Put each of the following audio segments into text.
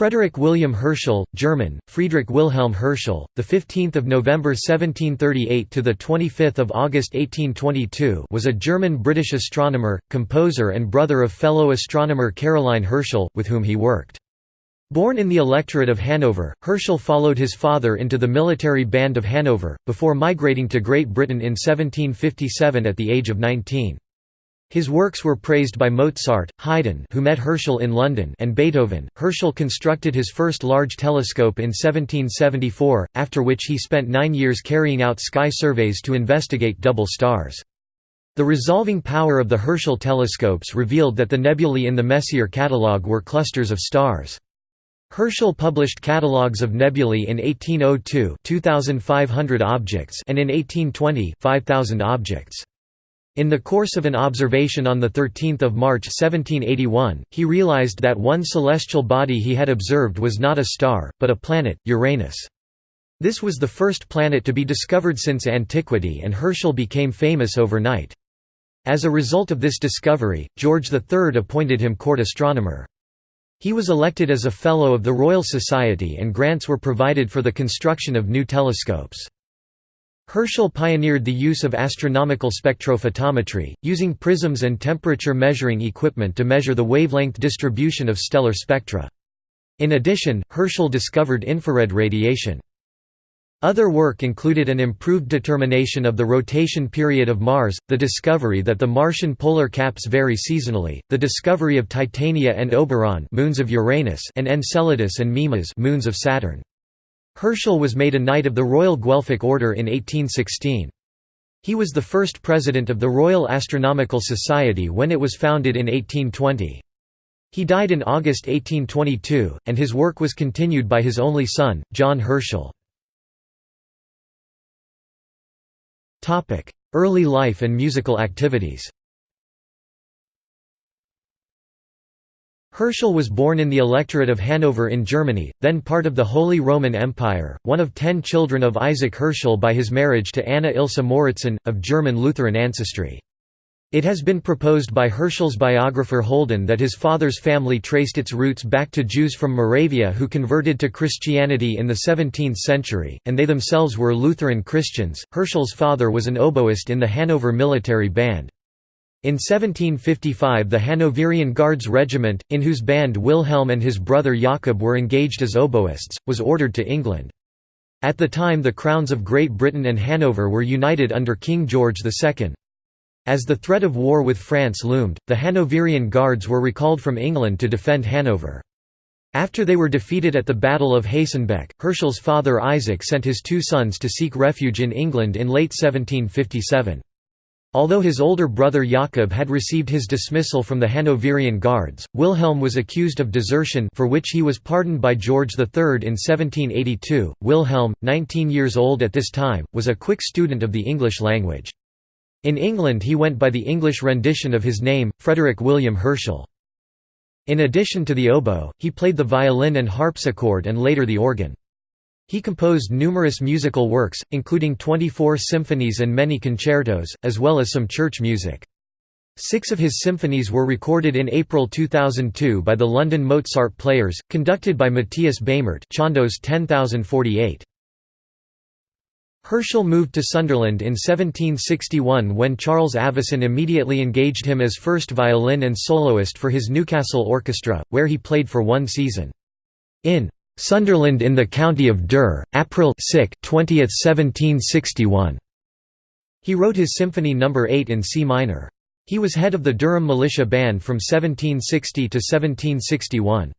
Frederick William Herschel, German, Friedrich Wilhelm Herschel, the 15th of November 1738 to the 25th of August 1822, was a German-British astronomer, composer and brother of fellow astronomer Caroline Herschel, with whom he worked. Born in the electorate of Hanover, Herschel followed his father into the military band of Hanover, before migrating to Great Britain in 1757 at the age of 19. His works were praised by Mozart, Haydn who met Herschel in London and Beethoven. Herschel constructed his first large telescope in 1774, after which he spent nine years carrying out sky surveys to investigate double stars. The resolving power of the Herschel telescopes revealed that the nebulae in the Messier catalogue were clusters of stars. Herschel published catalogues of nebulae in 1802 2,500 objects and in 1820 5,000 objects. In the course of an observation on 13 March 1781, he realized that one celestial body he had observed was not a star, but a planet, Uranus. This was the first planet to be discovered since antiquity and Herschel became famous overnight. As a result of this discovery, George III appointed him court astronomer. He was elected as a Fellow of the Royal Society and grants were provided for the construction of new telescopes. Herschel pioneered the use of astronomical spectrophotometry, using prisms and temperature measuring equipment to measure the wavelength distribution of stellar spectra. In addition, Herschel discovered infrared radiation. Other work included an improved determination of the rotation period of Mars, the discovery that the Martian polar caps vary seasonally, the discovery of Titania and Oberon moons of Uranus and Enceladus and Mimas moons of Saturn. Herschel was made a Knight of the Royal Guelphic Order in 1816. He was the first president of the Royal Astronomical Society when it was founded in 1820. He died in August 1822, and his work was continued by his only son, John Herschel. Early life and musical activities Herschel was born in the electorate of Hanover in Germany, then part of the Holy Roman Empire, one of ten children of Isaac Herschel by his marriage to Anna Ilse Moritzen, of German Lutheran ancestry. It has been proposed by Herschel's biographer Holden that his father's family traced its roots back to Jews from Moravia who converted to Christianity in the 17th century, and they themselves were Lutheran Christians. Herschel's father was an oboist in the Hanover military band. In 1755 the Hanoverian Guards Regiment, in whose band Wilhelm and his brother Jakob were engaged as oboists, was ordered to England. At the time the crowns of Great Britain and Hanover were united under King George II. As the threat of war with France loomed, the Hanoverian Guards were recalled from England to defend Hanover. After they were defeated at the Battle of Hastenbeck, Herschel's father Isaac sent his two sons to seek refuge in England in late 1757. Although his older brother Jakob had received his dismissal from the Hanoverian Guards, Wilhelm was accused of desertion for which he was pardoned by George III in 1782. Wilhelm, 19 years old at this time, was a quick student of the English language. In England he went by the English rendition of his name, Frederick William Herschel. In addition to the oboe, he played the violin and harpsichord and later the organ. He composed numerous musical works, including 24 symphonies and many concertos, as well as some church music. Six of his symphonies were recorded in April 2002 by the London Mozart Players, conducted by Matthias Bamert Chandos 10048. Herschel moved to Sunderland in 1761 when Charles Avison immediately engaged him as first violin and soloist for his Newcastle Orchestra, where he played for one season. In Sunderland in the county of Dur, April 20, 1761. He wrote his Symphony No. 8 in C minor. He was head of the Durham Militia Band from 1760 to 1761.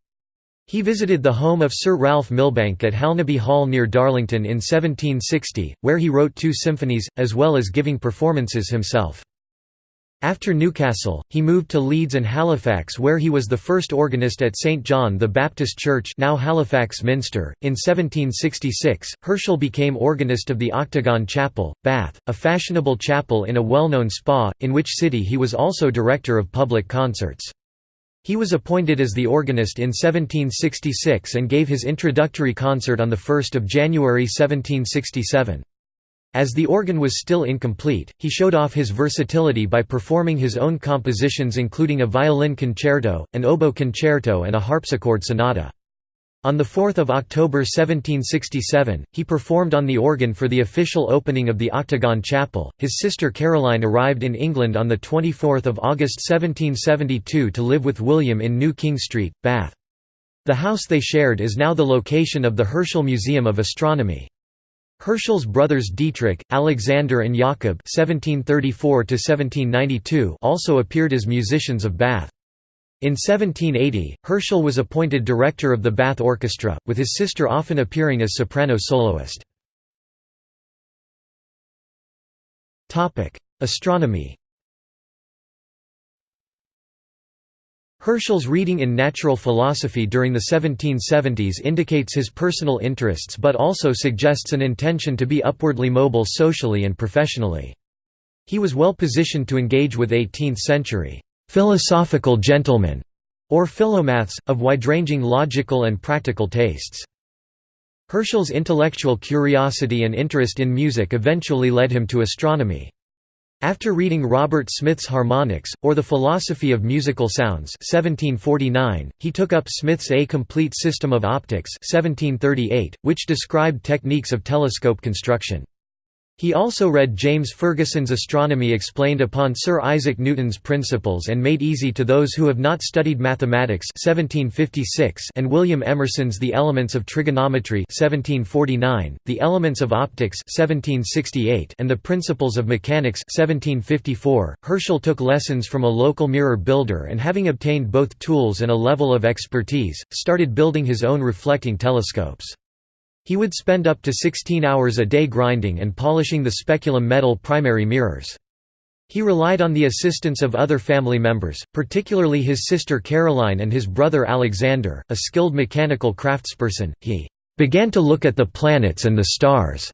He visited the home of Sir Ralph Milbanke at Halnaby Hall near Darlington in 1760, where he wrote two symphonies, as well as giving performances himself. After Newcastle, he moved to Leeds and Halifax where he was the first organist at St John the Baptist Church now Halifax Minster. In 1766, Herschel became organist of the Octagon Chapel, Bath, a fashionable chapel in a well-known spa, in which city he was also director of public concerts. He was appointed as the organist in 1766 and gave his introductory concert on 1 January 1767. As the organ was still incomplete, he showed off his versatility by performing his own compositions including a violin concerto, an oboe concerto and a harpsichord sonata. On 4 October 1767, he performed on the organ for the official opening of the Octagon Chapel. His sister Caroline arrived in England on 24 August 1772 to live with William in New King Street, Bath. The house they shared is now the location of the Herschel Museum of Astronomy. Herschel's brothers Dietrich, Alexander and Jakob also appeared as musicians of Bath. In 1780, Herschel was appointed director of the Bath Orchestra, with his sister often appearing as soprano soloist. Astronomy Herschel's reading in natural philosophy during the 1770s indicates his personal interests but also suggests an intention to be upwardly mobile socially and professionally. He was well positioned to engage with 18th-century philosophical gentlemen, or philomaths, of wide-ranging logical and practical tastes. Herschel's intellectual curiosity and interest in music eventually led him to astronomy. After reading Robert Smith's Harmonics, or The Philosophy of Musical Sounds 1749, he took up Smith's A Complete System of Optics 1738, which described techniques of telescope construction. He also read James Ferguson's Astronomy explained upon Sir Isaac Newton's principles and made easy to those who have not studied mathematics 1756 and William Emerson's The Elements of Trigonometry 1749, The Elements of Optics 1768 and The Principles of Mechanics 1754. Herschel took lessons from a local mirror builder and having obtained both tools and a level of expertise, started building his own reflecting telescopes. He would spend up to 16 hours a day grinding and polishing the speculum metal primary mirrors. He relied on the assistance of other family members, particularly his sister Caroline and his brother Alexander, a skilled mechanical craftsperson. He began to look at the planets and the stars.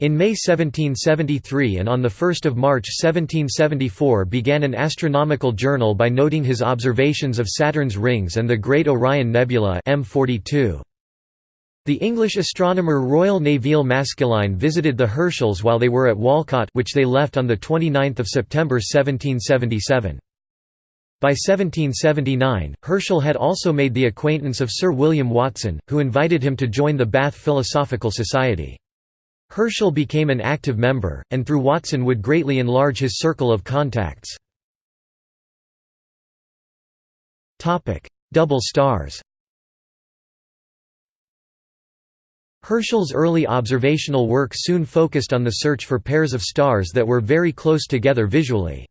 In May 1773 and on 1 March 1774 began an astronomical journal by noting his observations of Saturn's rings and the Great Orion Nebula M42. The English astronomer Royal Nevil Maskelyne visited the Herschels while they were at Walcot which they left on 29 September 1777. By 1779, Herschel had also made the acquaintance of Sir William Watson, who invited him to join the Bath Philosophical Society. Herschel became an active member, and through Watson would greatly enlarge his circle of contacts. Double stars Herschel's early observational work soon focused on the search for pairs of stars that were very close together visually.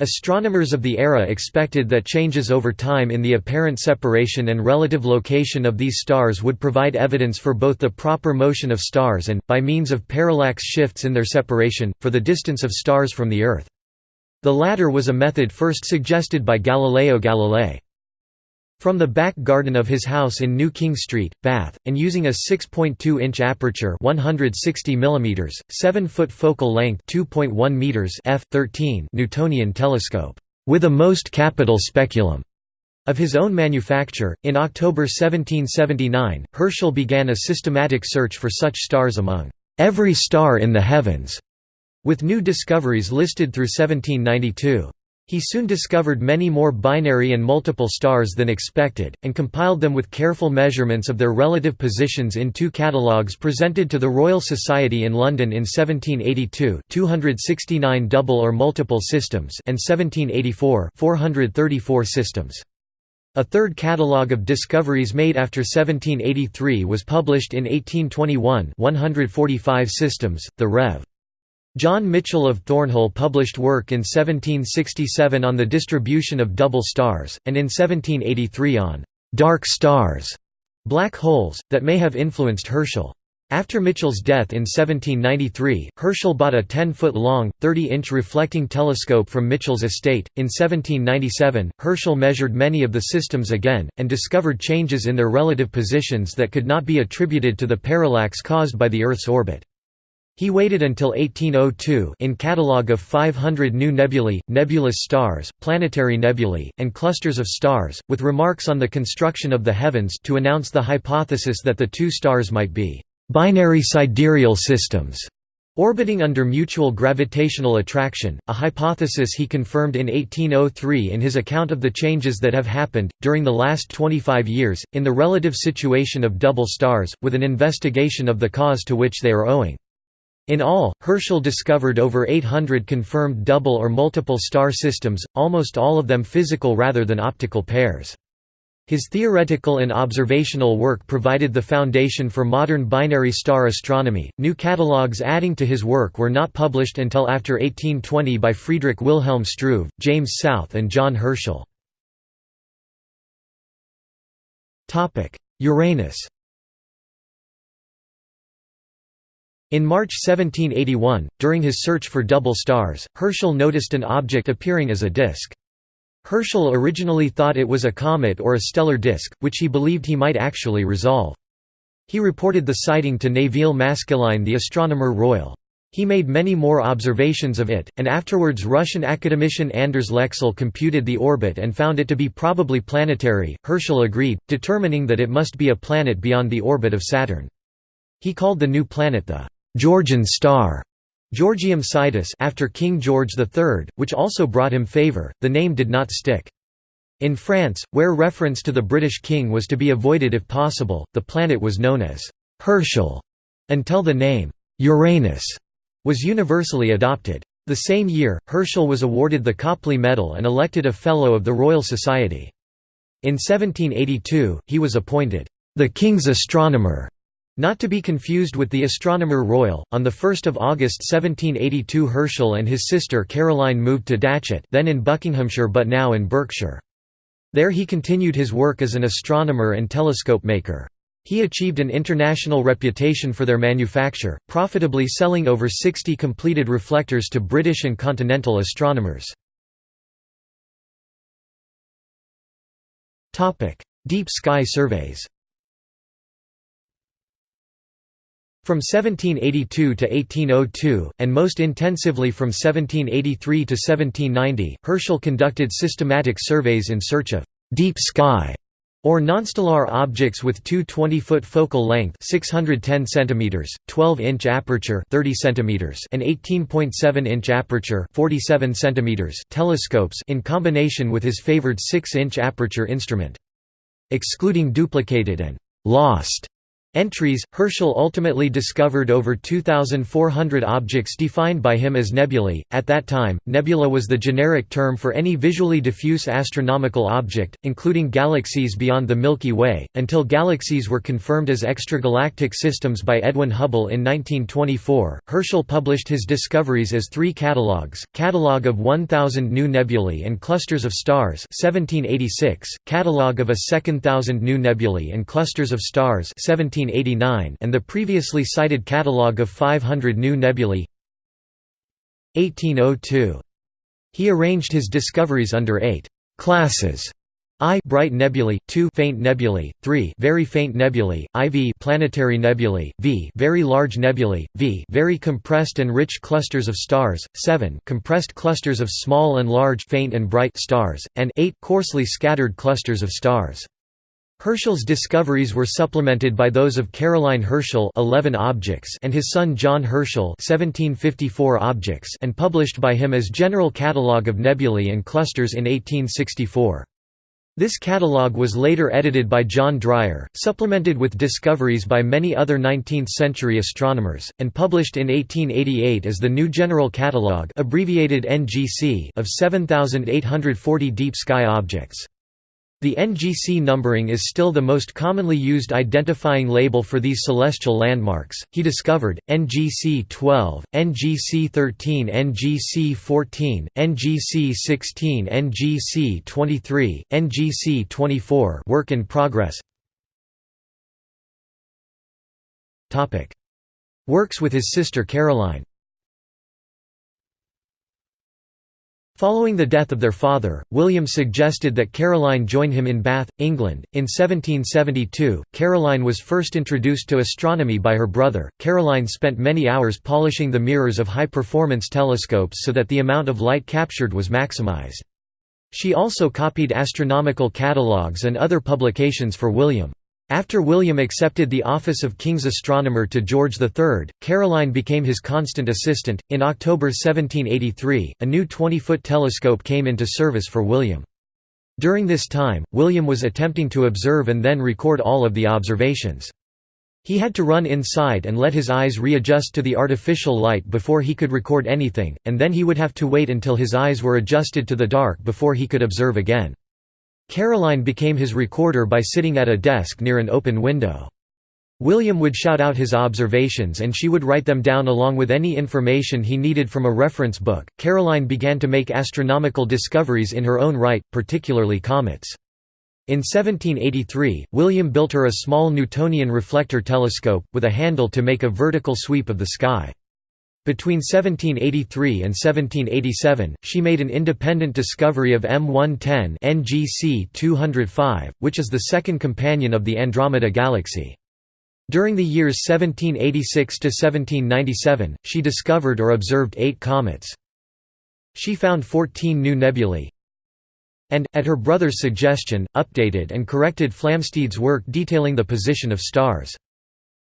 Astronomers of the era expected that changes over time in the apparent separation and relative location of these stars would provide evidence for both the proper motion of stars and, by means of parallax shifts in their separation, for the distance of stars from the Earth. The latter was a method first suggested by Galileo Galilei. From the back garden of his house in New King Street, Bath, and using a 6.2-inch aperture 160 mm, 7-foot focal length 2.1 meters f 13 Newtonian telescope, with a most capital speculum of his own manufacture, in October 1779, Herschel began a systematic search for such stars among every star in the heavens, with new discoveries listed through 1792. He soon discovered many more binary and multiple stars than expected, and compiled them with careful measurements of their relative positions in two catalogues presented to the Royal Society in London in 1782 269 double or multiple systems and 1784 434 systems. A third catalogue of discoveries made after 1783 was published in 1821 145 systems, the Rev. John Michell of Thornhill published work in 1767 on the distribution of double stars, and in 1783 on «dark stars» black holes, that may have influenced Herschel. After Michell's death in 1793, Herschel bought a 10-foot-long, 30-inch reflecting telescope from Michell's estate. In 1797, Herschel measured many of the systems again, and discovered changes in their relative positions that could not be attributed to the parallax caused by the Earth's orbit. He waited until 1802 in catalogue of 500 new nebulae, nebulous stars, planetary nebulae, and clusters of stars, with remarks on the construction of the heavens to announce the hypothesis that the two stars might be binary sidereal systems, Orbiting under mutual gravitational attraction, a hypothesis he confirmed in 1803 in his account of the changes that have happened, during the last 25 years, in the relative situation of double stars, with an investigation of the cause to which they are owing. In all, Herschel discovered over 800 confirmed double or multiple star systems, almost all of them physical rather than optical pairs. His theoretical and observational work provided the foundation for modern binary star astronomy. New catalogues adding to his work were not published until after 1820 by Friedrich Wilhelm Struve, James South, and John Herschel. Uranus. In March 1781, during his search for double stars, Herschel noticed an object appearing as a disk. Herschel originally thought it was a comet or a stellar disk, which he believed he might actually resolve. He reported the sighting to Nevil Maskelyne the astronomer royal. He made many more observations of it, and afterwards Russian academician Anders Lexell computed the orbit and found it to be probably planetary. Herschel agreed, determining that it must be a planet beyond the orbit of Saturn. He called the new planet the Georgian star. Georgium Sidus after King George III, which also brought him favour, the name did not stick. In France, where reference to the British king was to be avoided if possible, the planet was known as Herschel, until the name Uranus was universally adopted. The same year, Herschel was awarded the Copley Medal and elected a Fellow of the Royal Society. In 1782, he was appointed the King's Astronomer not to be confused with the Astronomer Royal, on 1 August 1782 Herschel and his sister Caroline moved to Datchet then in Buckinghamshire but now in Berkshire. There he continued his work as an astronomer and telescope maker. He achieved an international reputation for their manufacture, profitably selling over 60 completed reflectors to British and continental astronomers. Deep sky surveys From 1782 to 1802, and most intensively from 1783 to 1790, Herschel conducted systematic surveys in search of «deep sky» or nonstellar objects with two 20-foot focal length 610 cm, 12-inch aperture 30 cm and 18.7-inch aperture 47 cm telescopes in combination with his favored 6-inch aperture instrument. Excluding duplicated and «lost» Entries Herschel ultimately discovered over 2,400 objects defined by him as nebulae. At that time, nebula was the generic term for any visually diffuse astronomical object, including galaxies beyond the Milky Way, until galaxies were confirmed as extragalactic systems by Edwin Hubble in 1924. Herschel published his discoveries as three catalogues Catalogue of 1,000 New Nebulae and Clusters of Stars, 1786, Catalogue of a Second Thousand New Nebulae and Clusters of Stars, 17 1889 and the previously cited catalogue of 500 new nebulae 1802. He arranged his discoveries under eight «classes» I bright nebulae, 2 faint nebulae, 3 very faint nebulae, IV planetary nebulae, V very large nebulae, V very compressed and rich clusters of stars, 7 compressed clusters of small and large faint and bright stars, and 8 coarsely scattered clusters of stars. Herschel's discoveries were supplemented by those of Caroline Herschel 11 objects and his son John Herschel 1754 objects and published by him as General Catalogue of Nebulae and Clusters in 1864. This catalogue was later edited by John Dreyer, supplemented with discoveries by many other 19th-century astronomers, and published in 1888 as the New General Catalogue abbreviated NGC of 7,840 deep sky objects. The NGC numbering is still the most commonly used identifying label for these celestial landmarks. He discovered NGC 12, NGC 13, NGC 14, NGC 16, NGC 23, NGC 24. Work in progress. Topic: Works with his sister Caroline. Following the death of their father, William suggested that Caroline join him in Bath, England. In 1772, Caroline was first introduced to astronomy by her brother. Caroline spent many hours polishing the mirrors of high performance telescopes so that the amount of light captured was maximized. She also copied astronomical catalogues and other publications for William. After William accepted the office of King's Astronomer to George III, Caroline became his constant assistant. In October 1783, a new 20 foot telescope came into service for William. During this time, William was attempting to observe and then record all of the observations. He had to run inside and let his eyes readjust to the artificial light before he could record anything, and then he would have to wait until his eyes were adjusted to the dark before he could observe again. Caroline became his recorder by sitting at a desk near an open window. William would shout out his observations and she would write them down along with any information he needed from a reference book. Caroline began to make astronomical discoveries in her own right, particularly comets. In 1783, William built her a small Newtonian reflector telescope, with a handle to make a vertical sweep of the sky. Between 1783 and 1787, she made an independent discovery of M110 NGC 205, which is the second companion of the Andromeda Galaxy. During the years 1786 to 1797, she discovered or observed eight comets. She found 14 new nebulae, and, at her brother's suggestion, updated and corrected Flamsteed's work detailing the position of stars.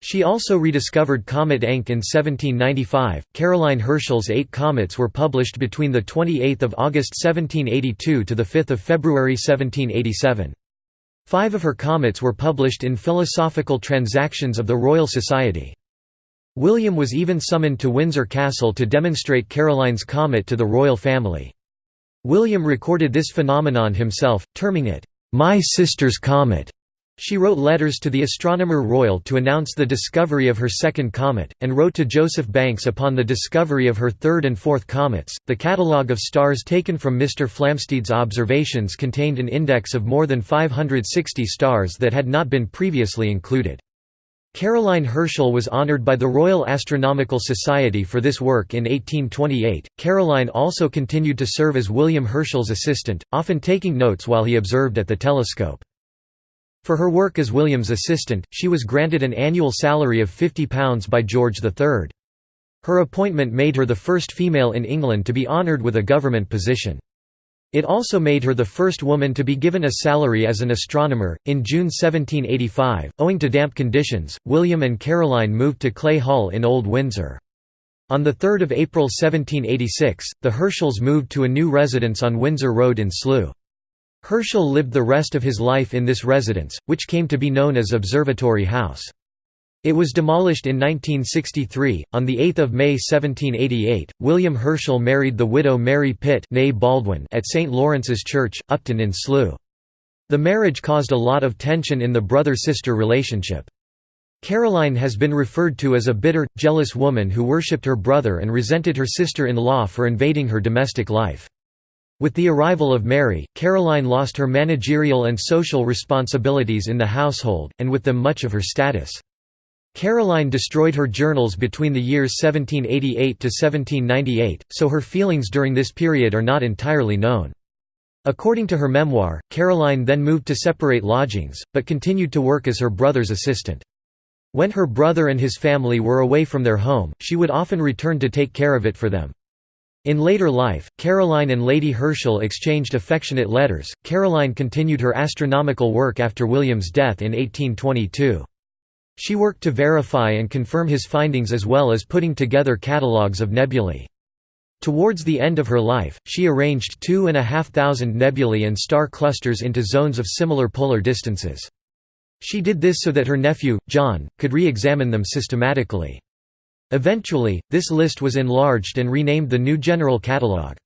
She also rediscovered Comet Encke in 1795. Caroline Herschel's eight comets were published between 28 August 1782 to 5 February 1787. Five of her comets were published in Philosophical Transactions of the Royal Society. William was even summoned to Windsor Castle to demonstrate Caroline's comet to the royal family. William recorded this phenomenon himself, terming it, "'My sister's comet' She wrote letters to the Astronomer Royal to announce the discovery of her second comet, and wrote to Joseph Banks upon the discovery of her third and fourth comets. The catalogue of stars taken from Mr. Flamsteed's observations contained an index of more than 560 stars that had not been previously included. Caroline Herschel was honored by the Royal Astronomical Society for this work in 1828. Caroline also continued to serve as William Herschel's assistant, often taking notes while he observed at the telescope. For her work as William's assistant, she was granted an annual salary of £50 by George III. Her appointment made her the first female in England to be honoured with a government position. It also made her the first woman to be given a salary as an astronomer. In June 1785, owing to damp conditions, William and Caroline moved to Clay Hall in Old Windsor. On 3 April 1786, the Herschels moved to a new residence on Windsor Road in Slough. Herschel lived the rest of his life in this residence, which came to be known as Observatory House. It was demolished in 1963. On the 8th of May 1788, William Herschel married the widow Mary Pitt Baldwin at St Lawrence's Church, Upton in Slough. The marriage caused a lot of tension in the brother-sister relationship. Caroline has been referred to as a bitter, jealous woman who worshipped her brother and resented her sister-in-law for invading her domestic life. With the arrival of Mary, Caroline lost her managerial and social responsibilities in the household, and with them much of her status. Caroline destroyed her journals between the years 1788 to 1798, so her feelings during this period are not entirely known. According to her memoir, Caroline then moved to separate lodgings, but continued to work as her brother's assistant. When her brother and his family were away from their home, she would often return to take care of it for them. In later life, Caroline and Lady Herschel exchanged affectionate letters. Caroline continued her astronomical work after William's death in 1822. She worked to verify and confirm his findings as well as putting together catalogues of nebulae. Towards the end of her life, she arranged two and a half thousand nebulae and star clusters into zones of similar polar distances. She did this so that her nephew, John, could re-examine them systematically. Eventually, this list was enlarged and renamed the New General Catalogue.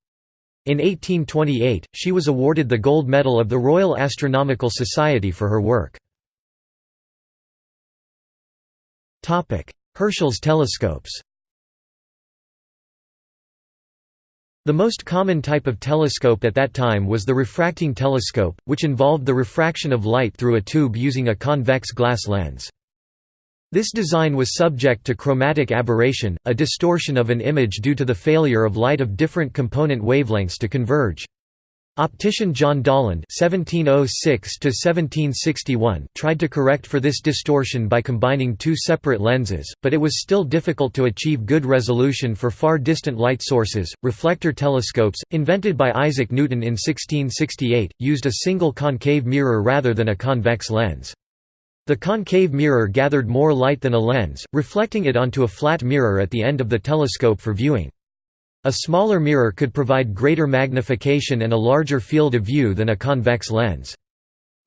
In 1828, she was awarded the Gold Medal of the Royal Astronomical Society for her work. Herschel's telescopes The most common type of telescope at that time was the refracting telescope, which involved the refraction of light through a tube using a convex glass lens. This design was subject to chromatic aberration, a distortion of an image due to the failure of light of different component wavelengths to converge. Optician John Dollond (1706–1761) tried to correct for this distortion by combining two separate lenses, but it was still difficult to achieve good resolution for far distant light sources. Reflector telescopes, invented by Isaac Newton in 1668, used a single concave mirror rather than a convex lens. The concave mirror gathered more light than a lens, reflecting it onto a flat mirror at the end of the telescope for viewing. A smaller mirror could provide greater magnification and a larger field of view than a convex lens.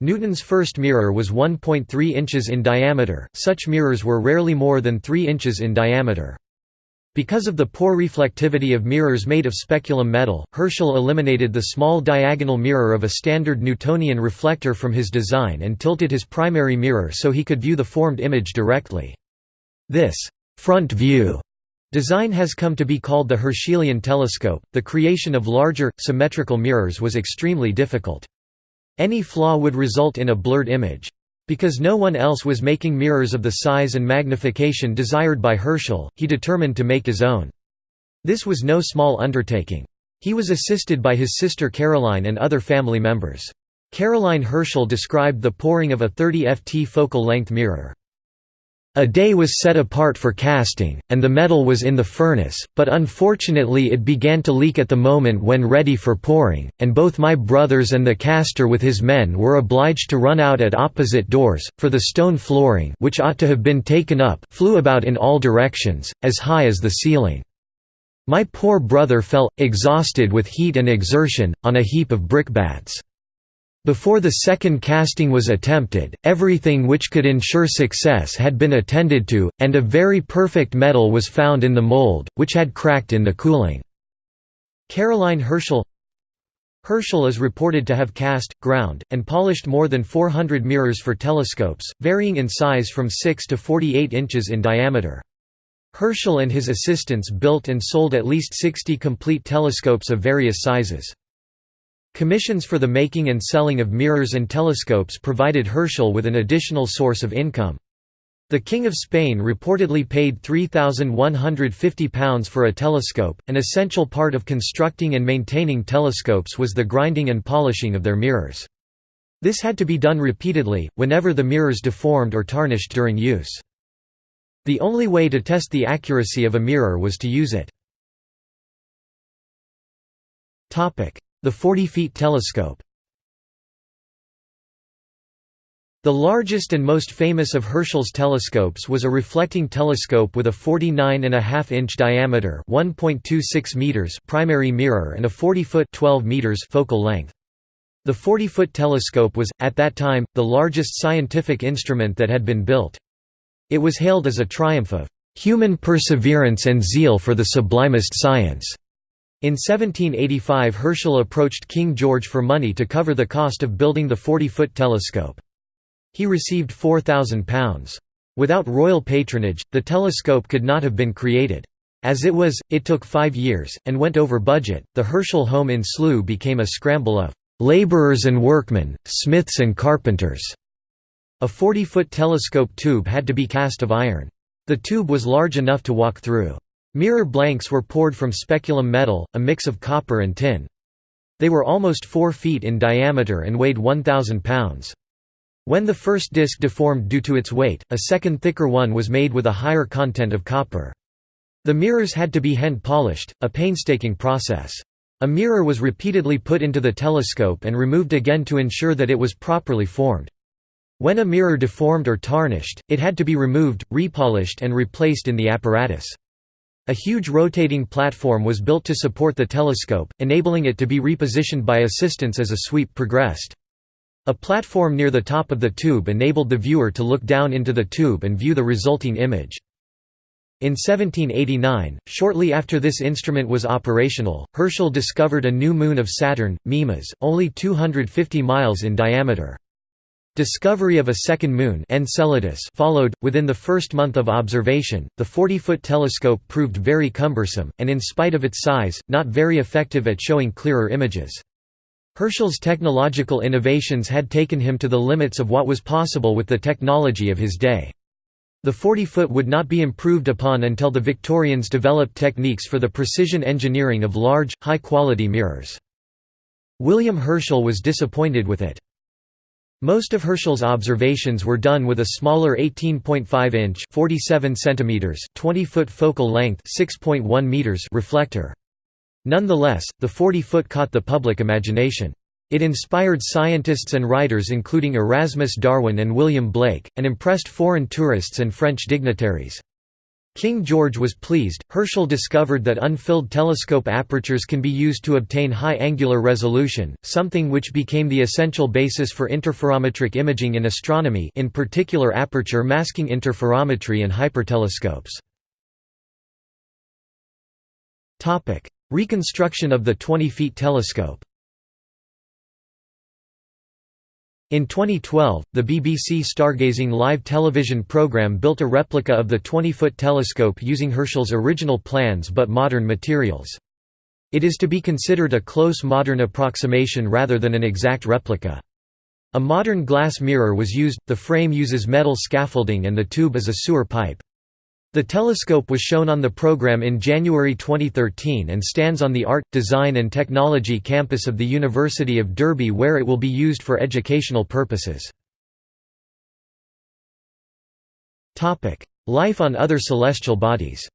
Newton's first mirror was 1.3 inches in diameter, such mirrors were rarely more than 3 inches in diameter. Because of the poor reflectivity of mirrors made of speculum metal, Herschel eliminated the small diagonal mirror of a standard Newtonian reflector from his design and tilted his primary mirror so he could view the formed image directly. This front view design has come to be called the Herschelian telescope. The creation of larger, symmetrical mirrors was extremely difficult. Any flaw would result in a blurred image. Because no one else was making mirrors of the size and magnification desired by Herschel, he determined to make his own. This was no small undertaking. He was assisted by his sister Caroline and other family members. Caroline Herschel described the pouring of a 30 ft focal length mirror. A day was set apart for casting, and the metal was in the furnace, but unfortunately it began to leak at the moment when ready for pouring, and both my brothers and the caster with his men were obliged to run out at opposite doors, for the stone flooring which ought to have been taken up flew about in all directions, as high as the ceiling. My poor brother fell, exhausted with heat and exertion, on a heap of brickbats. Before the second casting was attempted, everything which could ensure success had been attended to, and a very perfect metal was found in the mold, which had cracked in the cooling. Caroline Herschel Herschel is reported to have cast, ground, and polished more than 400 mirrors for telescopes, varying in size from 6 to 48 inches in diameter. Herschel and his assistants built and sold at least 60 complete telescopes of various sizes. Commissions for the making and selling of mirrors and telescopes provided Herschel with an additional source of income. The King of Spain reportedly paid £3,150 for a telescope. An essential part of constructing and maintaining telescopes was the grinding and polishing of their mirrors. This had to be done repeatedly, whenever the mirrors deformed or tarnished during use. The only way to test the accuracy of a mirror was to use it. The 40 feet telescope The largest and most famous of Herschel's telescopes was a reflecting telescope with a 49.5-inch diameter (1.26 meters) primary mirror and a 40-foot (12 meters) focal length. The 40-foot telescope was, at that time, the largest scientific instrument that had been built. It was hailed as a triumph of "...human perseverance and zeal for the sublimest science." In 1785 Herschel approached King George for money to cover the cost of building the 40-foot telescope. He received £4,000. Without royal patronage, the telescope could not have been created. As it was, it took five years, and went over budget. The Herschel home in Slough became a scramble of labourers and workmen, smiths and carpenters. A 40-foot telescope tube had to be cast of iron. The tube was large enough to walk through. Mirror blanks were poured from speculum metal, a mix of copper and tin. They were almost 4 feet in diameter and weighed 1,000 pounds. When the first disc deformed due to its weight, a second thicker one was made with a higher content of copper. The mirrors had to be hand-polished, a painstaking process. A mirror was repeatedly put into the telescope and removed again to ensure that it was properly formed. When a mirror deformed or tarnished, it had to be removed, repolished and replaced in the apparatus. A huge rotating platform was built to support the telescope, enabling it to be repositioned by assistants as a sweep progressed. A platform near the top of the tube enabled the viewer to look down into the tube and view the resulting image. In 1789, shortly after this instrument was operational, Herschel discovered a new moon of Saturn, Mimas, only 250 miles in diameter. Discovery of a second moon Enceladus followed. Within the first month of observation, the 40-foot telescope proved very cumbersome, and in spite of its size, not very effective at showing clearer images. Herschel's technological innovations had taken him to the limits of what was possible with the technology of his day. The 40-foot would not be improved upon until the Victorians developed techniques for the precision engineering of large, high-quality mirrors. William Herschel was disappointed with it. Most of Herschel's observations were done with a smaller 18.5-inch (47 centimeters, 20-foot focal length (6.1 meters) reflector. Nonetheless, the 40-foot caught the public imagination. It inspired scientists and writers including Erasmus Darwin and William Blake, and impressed foreign tourists and French dignitaries. King George was pleased. Herschel discovered that unfilled telescope apertures can be used to obtain high angular resolution, something which became the essential basis for interferometric imaging in astronomy, in particular aperture masking interferometry and hypertelescopes. Topic: Reconstruction of the 20 feet telescope. In 2012, the BBC Stargazing live television programme built a replica of the 20-foot telescope using Herschel's original plans but modern materials. It is to be considered a close modern approximation rather than an exact replica. A modern glass mirror was used, the frame uses metal scaffolding and the tube is a sewer pipe. The telescope was shown on the program in January 2013 and stands on the Art, Design and Technology campus of the University of Derby where it will be used for educational purposes. Life on other celestial bodies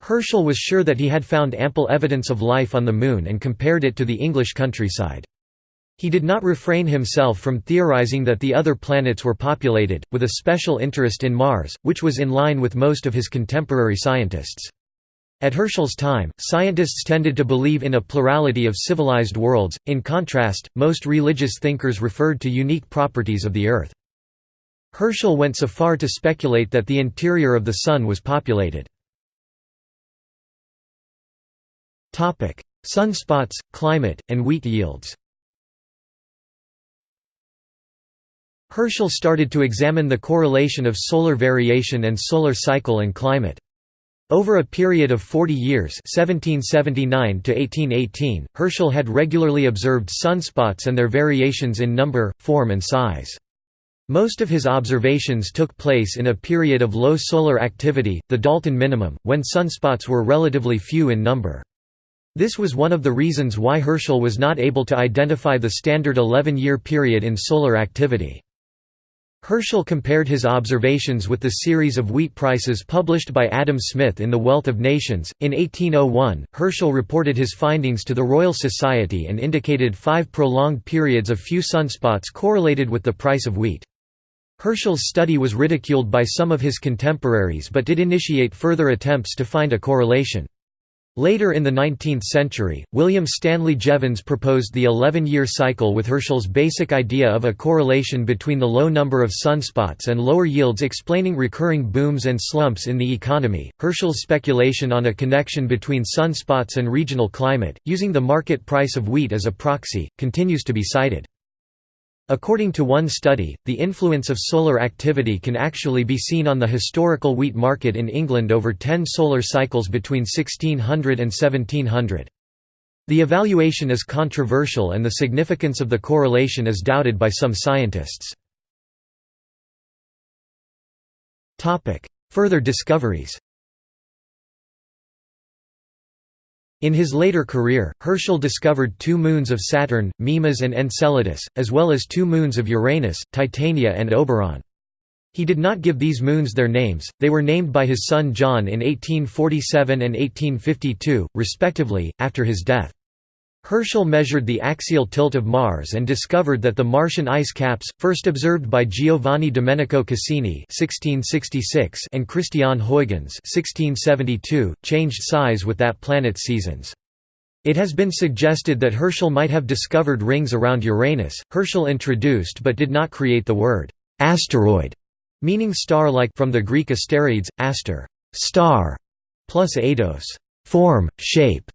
Herschel was sure that he had found ample evidence of life on the Moon and compared it to the English countryside. He did not refrain himself from theorizing that the other planets were populated, with a special interest in Mars, which was in line with most of his contemporary scientists. At Herschel's time, scientists tended to believe in a plurality of civilized worlds, in contrast, most religious thinkers referred to unique properties of the Earth. Herschel went so far to speculate that the interior of the Sun was populated. Sunspots, climate, and wheat yields Herschel started to examine the correlation of solar variation and solar cycle and climate. Over a period of 40 years 1779 to Herschel had regularly observed sunspots and their variations in number, form and size. Most of his observations took place in a period of low solar activity, the Dalton minimum, when sunspots were relatively few in number. This was one of the reasons why Herschel was not able to identify the standard 11-year period in solar activity. Herschel compared his observations with the series of wheat prices published by Adam Smith in The Wealth of Nations. In 1801, Herschel reported his findings to the Royal Society and indicated five prolonged periods of few sunspots correlated with the price of wheat. Herschel's study was ridiculed by some of his contemporaries but did initiate further attempts to find a correlation. Later in the 19th century, William Stanley Jevons proposed the 11-year cycle with Herschel's basic idea of a correlation between the low number of sunspots and lower yields explaining recurring booms and slumps in the economy. Herschel's speculation on a connection between sunspots and regional climate, using the market price of wheat as a proxy, continues to be cited. According to one study, the influence of solar activity can actually be seen on the historical wheat market in England over ten solar cycles between 1600 and 1700. The evaluation is controversial and the significance of the correlation is doubted by some scientists. Further discoveries In his later career, Herschel discovered two moons of Saturn, Mimas and Enceladus, as well as two moons of Uranus, Titania and Oberon. He did not give these moons their names, they were named by his son John in 1847 and 1852, respectively, after his death. Herschel measured the axial tilt of Mars and discovered that the Martian ice caps, first observed by Giovanni Domenico Cassini (1666) and Christian Huygens (1672), changed size with that planet's seasons. It has been suggested that Herschel might have discovered rings around Uranus. Herschel introduced but did not create the word asteroid, meaning star-like from the Greek asterides, aster, star, plus eidos, form, shape.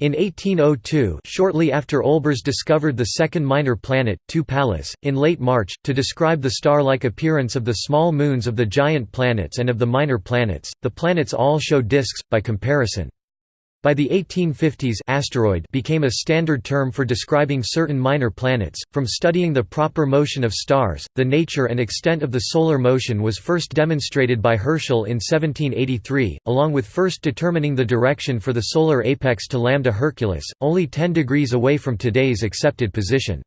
In 1802 shortly after Olbers discovered the second minor planet, 2 Pallas, in late March, to describe the star-like appearance of the small moons of the giant planets and of the minor planets, the planets all show disks, by comparison. By the 1850s asteroid became a standard term for describing certain minor planets. From studying the proper motion of stars, the nature and extent of the solar motion was first demonstrated by Herschel in 1783, along with first determining the direction for the solar apex to Lambda Herculis, only 10 degrees away from today's accepted position.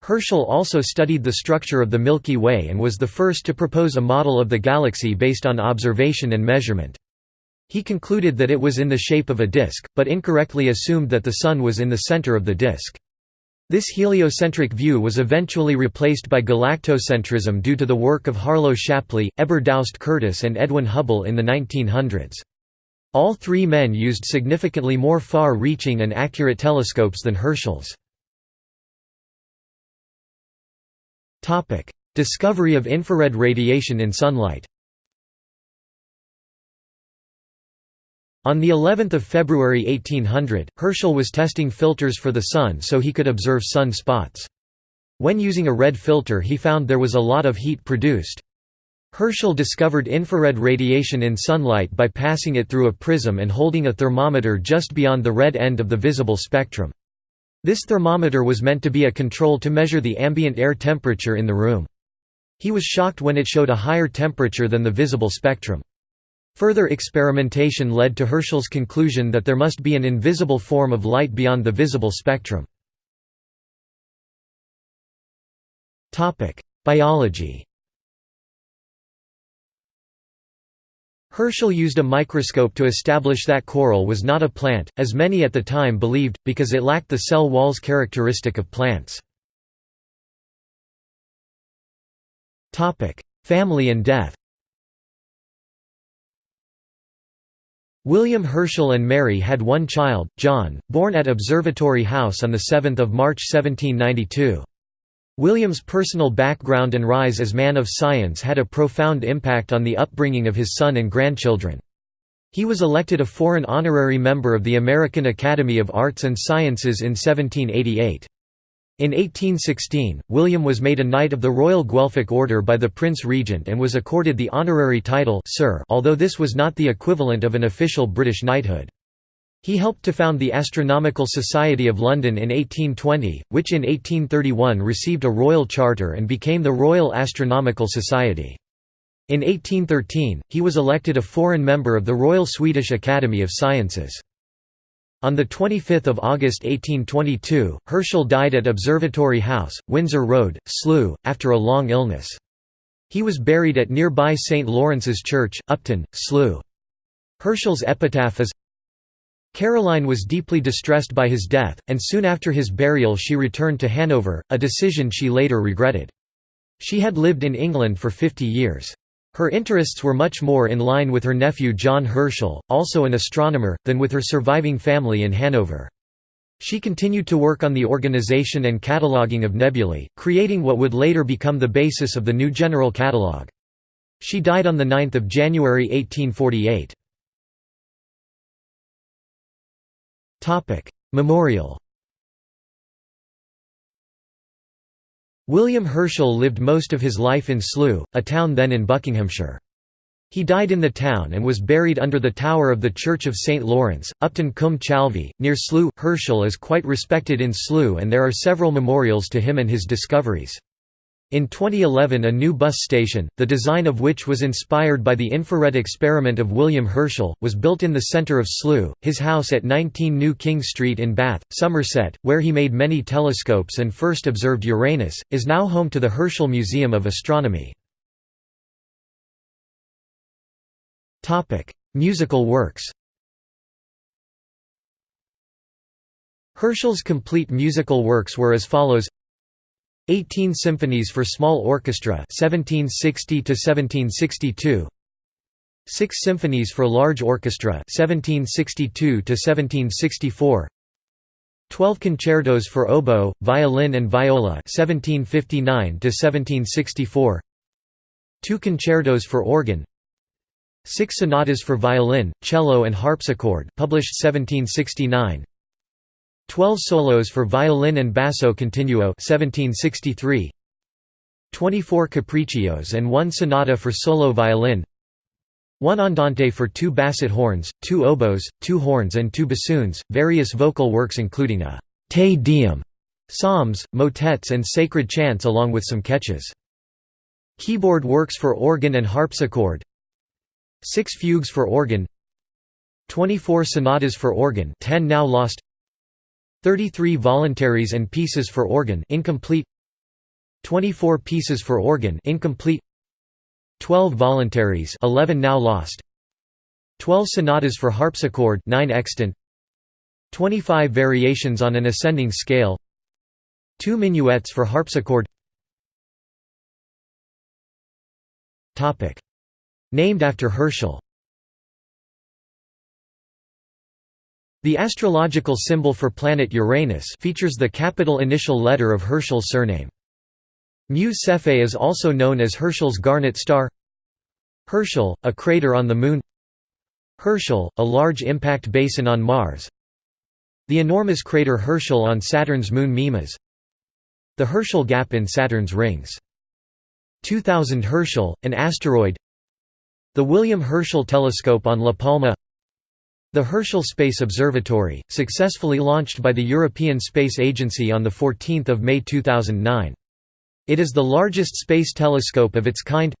Herschel also studied the structure of the Milky Way and was the first to propose a model of the galaxy based on observation and measurement. He concluded that it was in the shape of a disk, but incorrectly assumed that the Sun was in the center of the disk. This heliocentric view was eventually replaced by galactocentrism due to the work of Harlow Shapley, Heber Doust Curtis and Edwin Hubble in the 1900s. All three men used significantly more far-reaching and accurate telescopes than Herschel's. Discovery of infrared radiation in sunlight On the 11th of February 1800, Herschel was testing filters for the Sun so he could observe sun spots. When using a red filter he found there was a lot of heat produced. Herschel discovered infrared radiation in sunlight by passing it through a prism and holding a thermometer just beyond the red end of the visible spectrum. This thermometer was meant to be a control to measure the ambient air temperature in the room. He was shocked when it showed a higher temperature than the visible spectrum. Further experimentation led to Herschel's conclusion that there must be an invisible form of light beyond the visible spectrum. Biology Herschel used a microscope to establish that coral was not a plant, as many at the time believed, because it lacked the cell walls characteristic of plants. Family and death William Herschel and Mary had one child, John, born at Observatory House on 7 March 1792. William's personal background and rise as man of science had a profound impact on the upbringing of his son and grandchildren. He was elected a foreign honorary member of the American Academy of Arts and Sciences in 1788. In 1816, William was made a Knight of the Royal Guelphic Order by the Prince Regent and was accorded the honorary title Sir although this was not the equivalent of an official British knighthood. He helped to found the Astronomical Society of London in 1820, which in 1831 received a royal charter and became the Royal Astronomical Society. In 1813, he was elected a foreign member of the Royal Swedish Academy of Sciences. On 25 August 1822, Herschel died at Observatory House, Windsor Road, Slough, after a long illness. He was buried at nearby St. Lawrence's Church, Upton, Slough. Herschel's epitaph is Caroline was deeply distressed by his death, and soon after his burial she returned to Hanover, a decision she later regretted. She had lived in England for 50 years. Her interests were much more in line with her nephew John Herschel, also an astronomer, than with her surviving family in Hanover. She continued to work on the organization and cataloging of nebulae, creating what would later become the basis of the new general catalogue. She died on 9 January 1848. Memorial William Herschel lived most of his life in Slough, a town then in Buckinghamshire. He died in the town and was buried under the tower of the Church of St. Lawrence, Upton cum Chalvey, near Slough. Herschel is quite respected in Slough and there are several memorials to him and his discoveries. In 2011 a new bus station, the design of which was inspired by the infrared experiment of William Herschel, was built in the centre of Slough. His house at 19 New King Street in Bath, Somerset, where he made many telescopes and first observed Uranus, is now home to the Herschel Museum of Astronomy. Musical works Herschel's complete musical works were as follows 18 symphonies for small orchestra 1760 to 1762 6 symphonies for large orchestra 1762 to 1764 12 concertos for oboe, violin and viola 1759 to 1764 2 concertos for organ. 6 sonatas for violin, cello and harpsichord published 1769 12 solos for violin and basso continuo 1763 24 capriccios and 1 sonata for solo violin. 1 andante for two basset horns, two oboes, two horns and two bassoons, various vocal works including a «te deum», psalms, motets and sacred chants along with some catches. Keyboard works for organ and harpsichord. 6 fugues for organ. 24 sonatas for organ 10 now lost 33 voluntaries and pieces for organ incomplete. 24 pieces for organ incomplete. 12 voluntaries 11 now lost. 12 sonatas for harpsichord 9 extant. 25 variations on an ascending scale. 2 minuets for harpsichord. Named after Herschel The astrological symbol for planet Uranus features the capital initial letter of Herschel's surname. Mu Cephei is also known as Herschel's garnet star. Herschel, a crater on the Moon. Herschel, a large impact basin on Mars. The enormous crater Herschel on Saturn's moon Mimas. The Herschel Gap in Saturn's rings. 2000 Herschel, an asteroid. The William Herschel Telescope on La Palma the Herschel Space Observatory, successfully launched by the European Space Agency on 14 May 2009. It is the largest space telescope of its kind.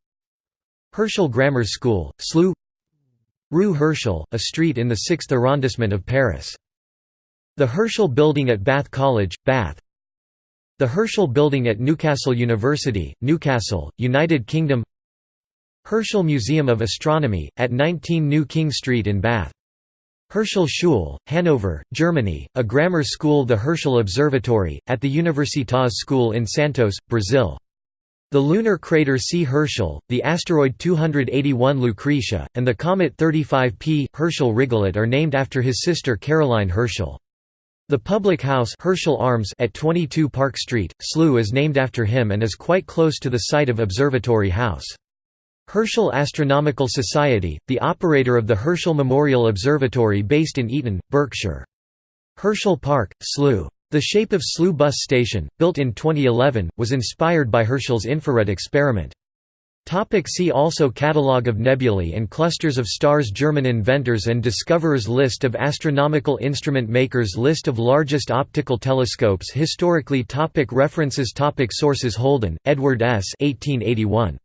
Herschel Grammar School, Slough Rue Herschel, a street in the 6th arrondissement of Paris. The Herschel Building at Bath College, Bath. The Herschel Building at Newcastle University, Newcastle, United Kingdom. Herschel Museum of Astronomy, at 19 New King Street in Bath Herschel Schule, Hanover, Germany, a grammar school The Herschel Observatory, at the Universitas School in Santos, Brazil. The lunar crater C. Herschel, the asteroid 281 Lucretia, and the comet 35 P. Herschel-Rigollet are named after his sister Caroline Herschel. The public house Herschel Arms at 22 Park Street, Slough is named after him and is quite close to the site of Observatory House. Herschel Astronomical Society, the operator of the Herschel Memorial Observatory based in Eton, Berkshire. Herschel Park, Slough. The shape of Slough bus station, built in 2011, was inspired by Herschel's infrared experiment. Topic see also Catalogue of nebulae and clusters of stars German inventors and discoverers List of astronomical instrument makers List of largest optical telescopes Historically topic References topic Sources Holden, Edward S. 1881.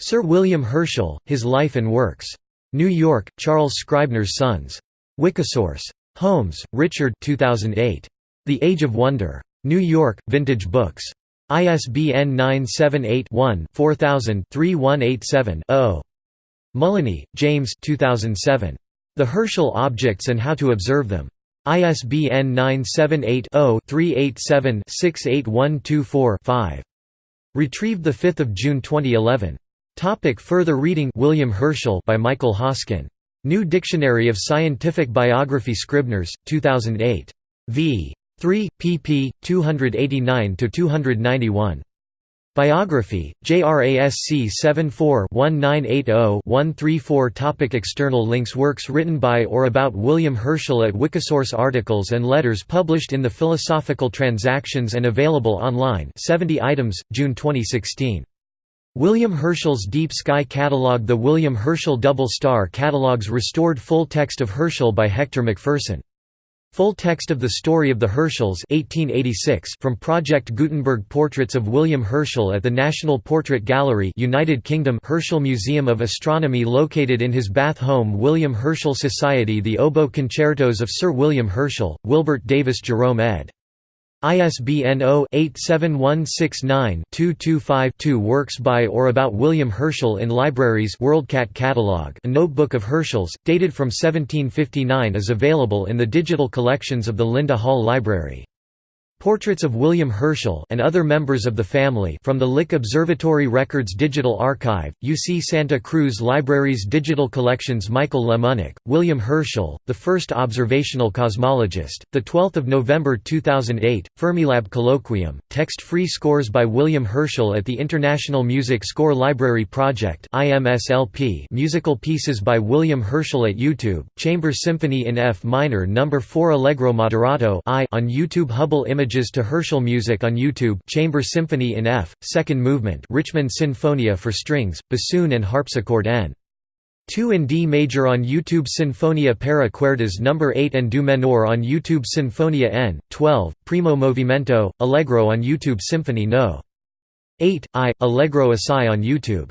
Sir William Herschel, His Life and Works. New York, Charles Scribner's Sons. Wikisource. Holmes, Richard 2008. The Age of Wonder. New York, Vintage Books. ISBN 978-1-4000-3187-0. Mullaney, James 2007. The Herschel Objects and How to Observe Them. ISBN 978 0 387 68124 5. Retrieved 5 June 2011. Topic further reading William Herschel by Michael Hoskin. New Dictionary of Scientific Biography Scribners, 2008. v. 3, pp. 289–291. Biography, JRASC 74-1980-134 Topic External links Works written by or about William Herschel at Wikisource Articles and letters published in the Philosophical Transactions and available online 70 items, June 2016. William Herschel's Deep Sky Catalogue The William Herschel Double Star Catalogues restored full text of Herschel by Hector Macpherson. Full text of the story of the Herschels 1886 from Project Gutenberg Portraits of William Herschel at the National Portrait Gallery United Kingdom Herschel Museum of Astronomy located in his Bath home William Herschel Society The Oboe Concertos of Sir William Herschel, Wilbert Davis Jerome ed. ISBN 0-87169-225-2 Works by or about William Herschel in libraries WorldCat catalog a notebook of Herschel's, dated from 1759 is available in the digital collections of the Linda Hall Library. Portraits of William Herschel and other members of the family from the Lick Observatory Records Digital Archive, UC Santa Cruz Libraries Digital Collections Michael Lemonick, William Herschel, the first observational cosmologist, 12 November 2008, Fermilab Colloquium, text-free scores by William Herschel at the International Music Score Library Project musical pieces by William Herschel at YouTube, Chamber Symphony in F minor No. 4 Allegro moderato on YouTube Hubble Image Images to Herschel Music on YouTube Chamber Symphony in F, Second Movement Richmond Sinfonia for strings, bassoon and harpsichord N. 2 in D major on YouTube Sinfonia para cuerdas No. 8 and Do menor on YouTube Sinfonia N. 12, Primo Movimento, Allegro on YouTube Symphony No. 8, I, Allegro Assai on YouTube